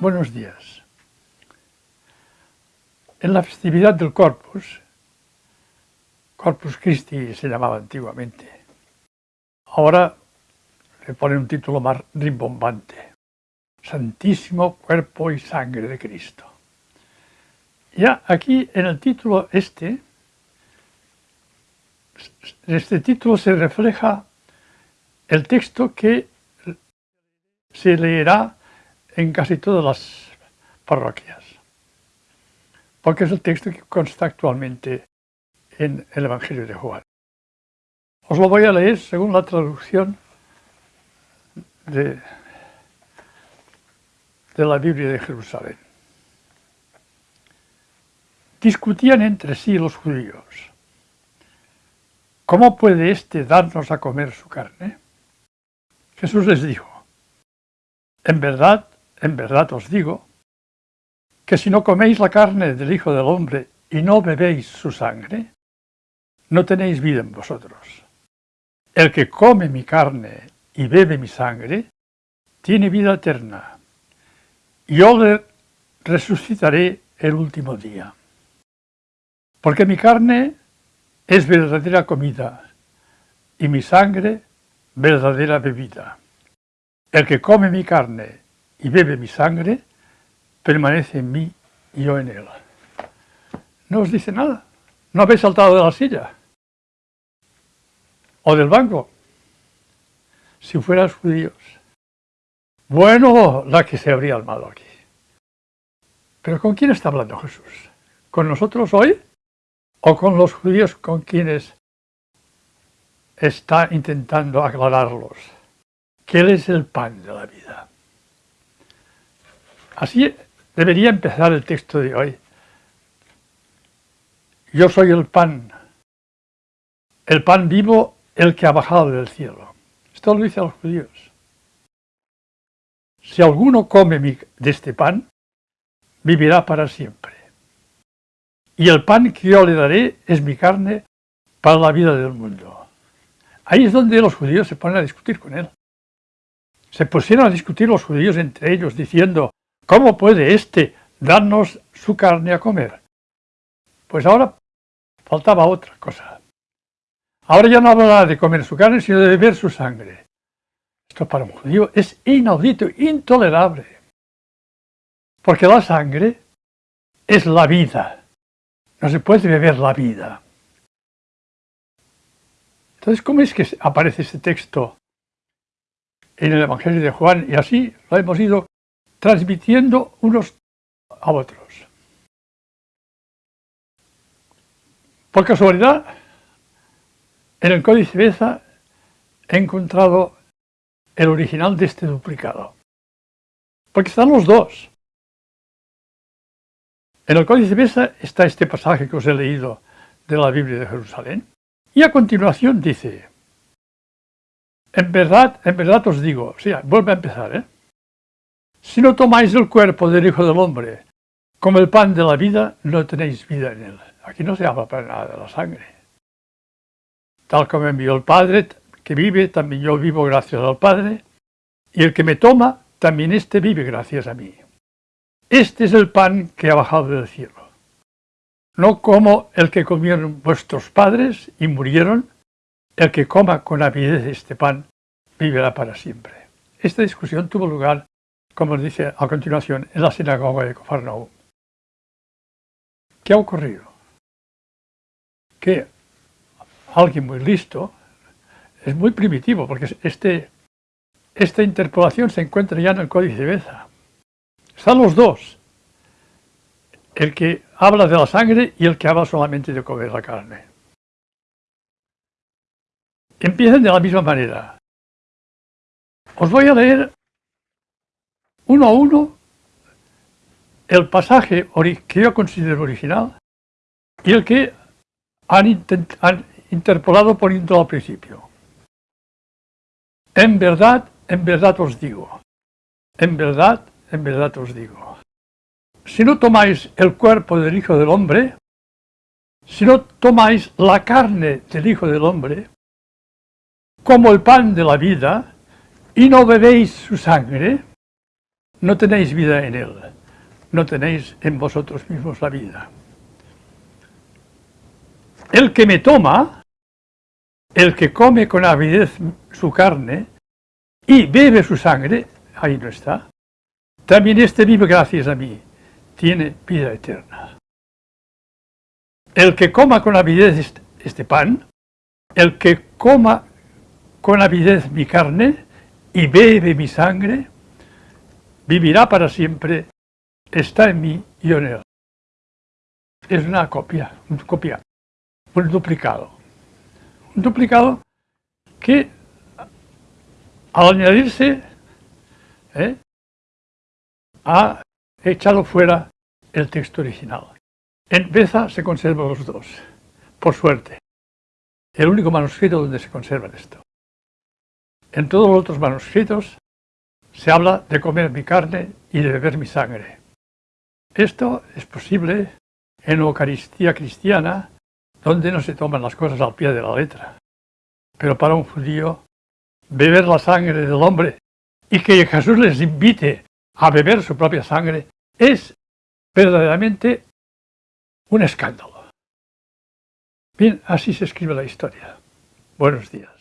Buenos días. En la festividad del Corpus, Corpus Christi se llamaba antiguamente, ahora le pone un título más rimbombante, Santísimo Cuerpo y Sangre de Cristo. Ya aquí en el título este, en este título se refleja el texto que se leerá en casi todas las parroquias, porque es el texto que consta actualmente en el Evangelio de Juan. Os lo voy a leer según la traducción de, la Biblia de Jerusalén. Discutían entre sí los judíos. ¿Cómo puede éste darnos a comer su carne? Jesús les dijo, en verdad, en verdad os digo, que si no coméis la carne del Hijo del Hombre y no bebéis su sangre, no tenéis vida en vosotros. El que come mi carne y bebe mi sangre, tiene vida eterna. Yo le resucitaré el último día. Porque mi carne es verdadera comida y mi sangre verdadera bebida. El que come mi carne y bebe mi sangre, permanece en mí y yo en él. No os dice nada. No habéis saltado de la silla o del banco. Si fueras judíos. Bueno, la que se habría armado aquí. Pero ¿con quién está hablando Jesús? ¿Con nosotros hoy? ¿O con los judíos con quienes está intentando aclararlos? que Él es el pan de la vida. Así debería empezar el texto de hoy. Yo soy el pan, el pan vivo, el que ha bajado del cielo. Esto lo dice a los judíos. Si alguno come de este pan, vivirá para siempre. Y el pan que yo le daré es mi carne para la vida del mundo. Ahí es donde los judíos se ponen a discutir con él. Se pusieron a discutir los judíos entre ellos, diciendo, ¿cómo puede éste darnos su carne a comer? Pues ahora faltaba otra cosa. Ahora ya no hablará de comer su carne, sino de beber su sangre. Esto para un judío es inaudito, intolerable. Porque la sangre es la vida. No se puede beber la vida. Entonces, ¿cómo es que aparece este texto en el Evangelio de Juan y así lo hemos ido transmitiendo unos a otros. Por casualidad, en el Códice Beza he encontrado el original de este duplicado. Porque están los dos. En el Códice Beza está este pasaje que os he leído de la Biblia de Jerusalén. Y a continuación dice, en verdad, en verdad os digo, o sea, vuelve a empezar, ¿eh? Si no tomáis el cuerpo del Hijo del Hombre como el pan de la vida, no tenéis vida en él. Aquí no se habla para nada de la sangre. Tal como envió el Padre, que vive, también yo vivo gracias al Padre, y el que me toma, también éste vive gracias a mí. Este es el pan que ha bajado del cielo. No como el que comieron vuestros padres y murieron, el que coma con avidez este pan vivirá para siempre. Esta discusión tuvo lugar, como dice a continuación, en la sinagoga de Cofarnaúm. ¿Qué ha ocurrido? Que alguien muy listo, es muy primitivo, porque este, esta interpolación se encuentra ya en el Códice de Beza. Están los dos, el que habla de la sangre y el que habla solamente de comer la carne empiezan de la misma manera. Os voy a leer uno a uno el pasaje que yo considero original y el que han, han interpolado poniendo al principio. En verdad, en verdad os digo, en verdad, en verdad os digo, si no tomáis el cuerpo del Hijo del Hombre, si no tomáis la carne del Hijo del Hombre, como el pan de la vida, y no bebéis su sangre, no tenéis vida en él, no tenéis en vosotros mismos la vida. El que me toma, el que come con avidez su carne y bebe su sangre, ahí no está, también este vive gracias a mí, tiene vida eterna. El que coma con avidez este pan, el que coma con avidez mi carne y bebe mi sangre, vivirá para siempre, está en mí y en él. Es una copia, una copia, un duplicado. Un duplicado que al añadirse ¿eh? ha echado fuera el texto original. En Beza se conservan los dos, por suerte. El único manuscrito donde se conserva esto. En todos los otros manuscritos se habla de comer mi carne y de beber mi sangre. Esto es posible en Eucaristía cristiana, donde no se toman las cosas al pie de la letra. Pero para un judío, beber la sangre del hombre y que Jesús les invite a beber su propia sangre es verdaderamente un escándalo. Bien, así se escribe la historia. Buenos días.